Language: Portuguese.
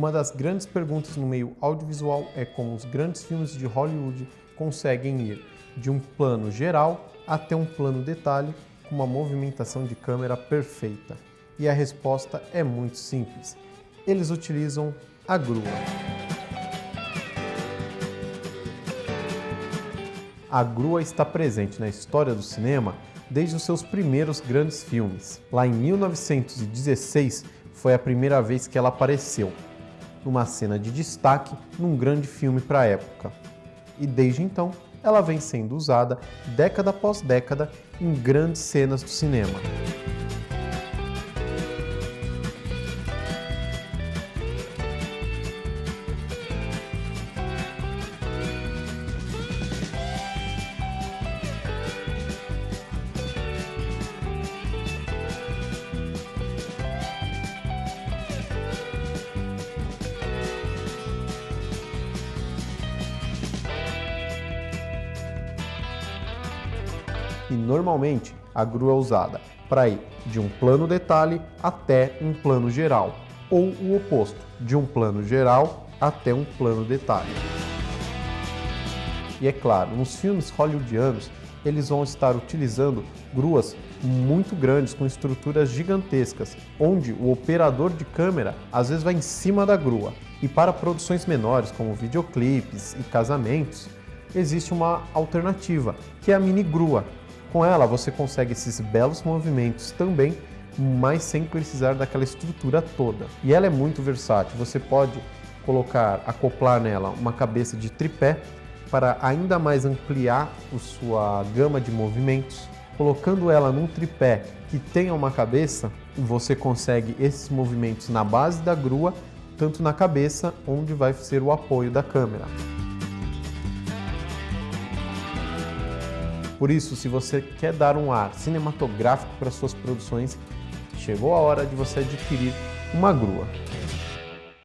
Uma das grandes perguntas no meio audiovisual é como os grandes filmes de Hollywood conseguem ir de um plano geral até um plano detalhe com uma movimentação de câmera perfeita. E a resposta é muito simples. Eles utilizam a grua. A grua está presente na história do cinema desde os seus primeiros grandes filmes. Lá em 1916 foi a primeira vez que ela apareceu numa cena de destaque num grande filme para a época. E desde então, ela vem sendo usada década após década em grandes cenas do cinema. E normalmente a grua é usada para ir de um plano detalhe até um plano geral, ou o oposto, de um plano geral até um plano detalhe. E é claro, nos filmes hollywoodianos, eles vão estar utilizando gruas muito grandes, com estruturas gigantescas, onde o operador de câmera às vezes vai em cima da grua. E para produções menores, como videoclipes e casamentos, existe uma alternativa, que é a mini grua, com ela você consegue esses belos movimentos também, mas sem precisar daquela estrutura toda. E ela é muito versátil, você pode colocar, acoplar nela uma cabeça de tripé para ainda mais ampliar a sua gama de movimentos. Colocando ela num tripé que tenha uma cabeça, você consegue esses movimentos na base da grua, tanto na cabeça, onde vai ser o apoio da câmera. Por isso, se você quer dar um ar cinematográfico para suas produções, chegou a hora de você adquirir uma grua.